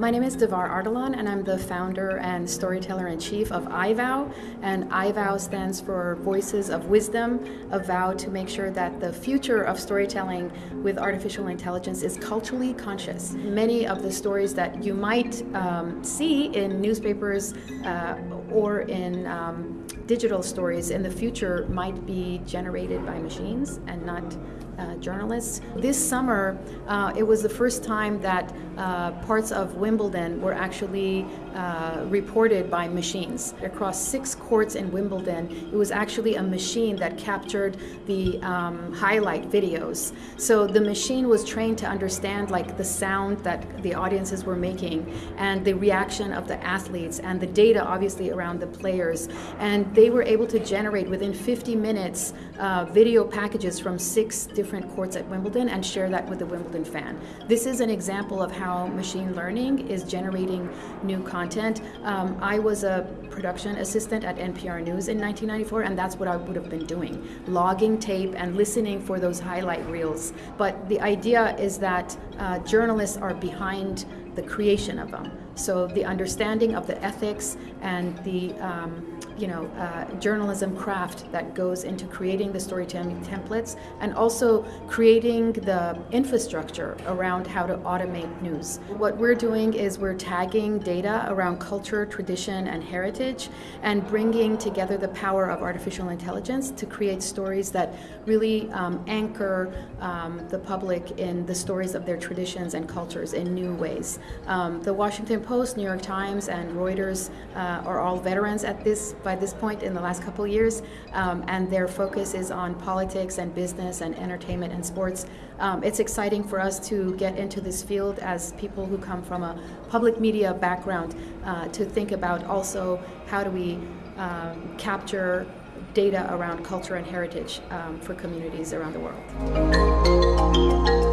My name is Davar Ardalan, and I'm the founder and storyteller in chief of iVow. And iVow stands for Voices of Wisdom, a vow to make sure that the future of storytelling with artificial intelligence is culturally conscious. Many of the stories that you might um, see in newspapers uh, or in um, digital stories in the future might be generated by machines and not uh, journalists. This summer, uh, it was the first time that uh, parts of Wimbledon were actually uh, reported by machines. Across six courts in Wimbledon, it was actually a machine that captured the um, highlight videos. So the machine was trained to understand like the sound that the audiences were making and the reaction of the athletes and the data obviously around the players. And they were able to generate within 50 minutes uh, video packages from six different courts at Wimbledon and share that with the Wimbledon fan. This is an example of how machine learning is generating new content. Um, I was a production assistant at NPR News in 1994, and that's what I would have been doing logging tape and listening for those highlight reels. But the idea is that uh, journalists are behind the creation of them. So the understanding of the ethics and the um, you know uh, journalism craft that goes into creating the storytelling templates and also creating the infrastructure around how to automate news. What we're doing is we're tagging data around culture, tradition, and heritage, and bringing together the power of artificial intelligence to create stories that really um, anchor um, the public in the stories of their traditions and cultures in new ways. Um, the Washington Post, New York Times, and Reuters uh, are all veterans at this by this point in the last couple years, um, and their focus is on politics and business and entertainment and sports. Um, it's exciting for us to get into this field as people who come from a public media background uh, to think about also how do we um, capture data around culture and heritage um, for communities around the world.